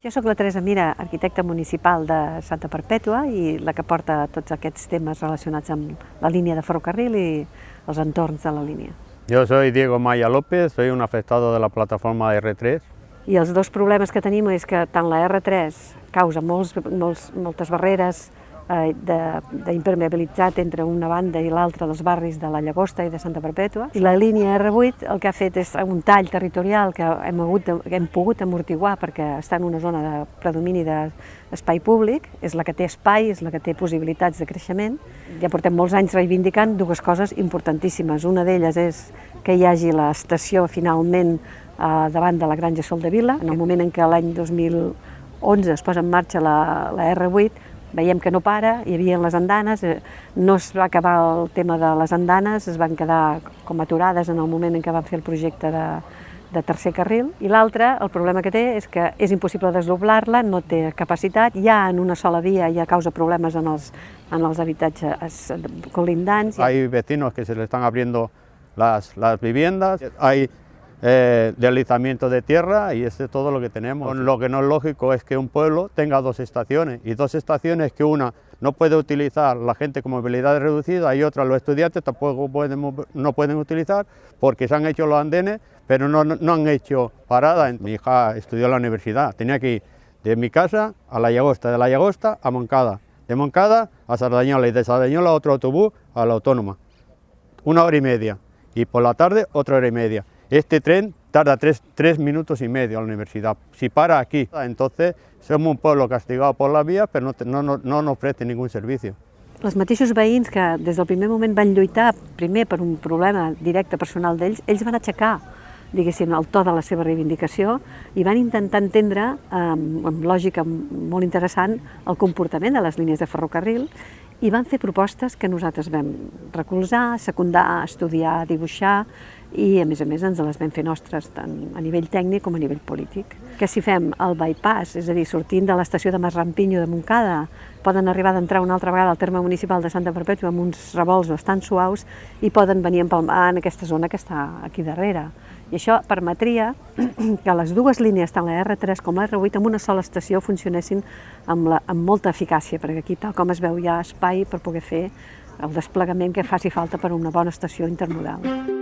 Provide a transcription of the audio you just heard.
Jo sóc la Teresa Mira, arquitecta municipal de Santa Perpètua i la que porta tots aquests temes relacionats amb la línia de ferrocarril i els entorns de la línia. Yo soy Diego Maya López, soy un afectado de la plataforma R3. I els dos problemes que tenim és que tant la R3 causa molts, molts, moltes barreres d'impermeabilitzat entre una banda i l'altra dels barris de la Llagosta i de Santa Perpètua. I la línia R8 el que ha fet és un tall territorial que hem, hagut que hem pogut amortiguar perquè està en una zona de predomini d'espai públic, és la que té espai, és la que té possibilitats de creixement. Ja portem molts anys reivindicant dues coses importantíssimes. Una d'elles és que hi hagi l'estació finalment eh, davant de la Granja Sol de Vila. En el moment en què l'any 2011 es posa en marxa la, la R8, veiem que no para, hi havia les andanes, eh, no es va acabar el tema de les andanes, es van quedar com aturades en el moment en què van fer el projecte de, de tercer carril, i l'altre, el problema que té és que és impossible desdoblar-la, no té capacitat, ja en una sola via ja causa problemes en els, en els habitatges colindants. Hay vecinos que se le están abriendo las, las viviendas, hay eh, deslizamiento de tierra y este es todo lo que tenemos. Lo que no es lógico es que un pueblo tenga dos estaciones y dos estaciones que una no puede utilizar la gente con movilidad reducida y otra los estudiantes tampoco pueden, no pueden utilizar porque se han hecho los andenes pero no, no han hecho parada. Mi hija estudió en la universidad, tenía que ir de mi casa a La Llagosta, de La Llagosta a Moncada, de Moncada a Sardañola y de Sardañola otro autobús a la Autónoma. Una hora y media y por la tarde otra hora y media. Este tren tarda tres, tres, minutos y medio a la universidad. Si para aquí, entonces somos un pueblo castigado por la vía, però no, no, no nos ofrece ningún servicio. Els mateixos veïns que des del primer moment van lluitar primer per un problema directe personal d'ells, ells van aixecar diguéssim, el to de la seva reivindicació i van intentar entendre, amb, amb lògica molt interessant, el comportament de les línies de ferrocarril i van fer propostes que nosaltres vam recolzar, secundar, estudiar, dibuixar i a més a més ens les vam fer nostres tant a nivell tècnic com a nivell polític. Que si fem el bypass, és a dir, sortint de l'estació de Masrampinyo de Montcada, poden arribar d'entrar una altra vegada al terme municipal de Santa Perpètua amb uns revolts bastant suaus i poden venir a empalmar en aquesta zona que està aquí darrere. I això permetria que les dues línies, tant la R3 com la R8, en una sola estació funcionessin amb, la, amb molta eficàcia, perquè aquí, tal com es veu, hi ha espai per poder fer el desplegament que faci falta per a una bona estació intermodal.